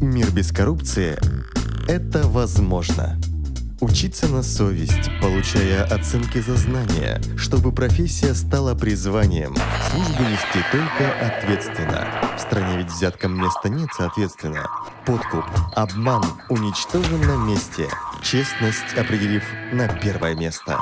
Мир без коррупции – это возможно. Учиться на совесть, получая оценки за знания, чтобы профессия стала призванием. Службу нести только ответственно. В стране ведь взяткам места нет, соответственно. Подкуп, обман уничтожен на месте. Честность определив на первое место.